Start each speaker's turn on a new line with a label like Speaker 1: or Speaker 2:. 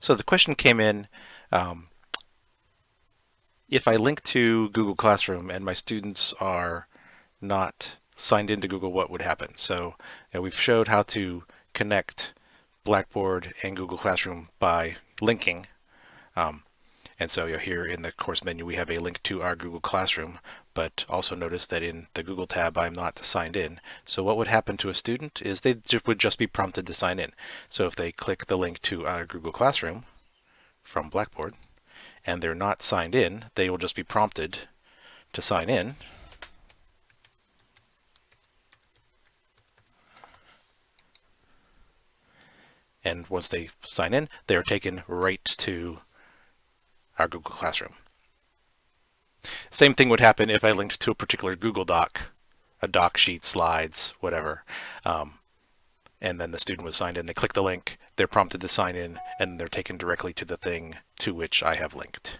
Speaker 1: So the question came in, um, if I link to Google Classroom and my students are not signed into Google, what would happen? So you know, we've showed how to connect Blackboard and Google Classroom by linking. Um, and so you know, here in the course menu, we have a link to our Google Classroom, but also notice that in the Google tab, I'm not signed in. So what would happen to a student is they would just be prompted to sign in. So if they click the link to our Google Classroom from Blackboard, and they're not signed in, they will just be prompted to sign in. And once they sign in, they are taken right to our Google Classroom. Same thing would happen if I linked to a particular Google Doc, a doc sheet, slides, whatever. Um, and then the student was signed in. They click the link, they're prompted to sign in, and they're taken directly to the thing to which I have linked.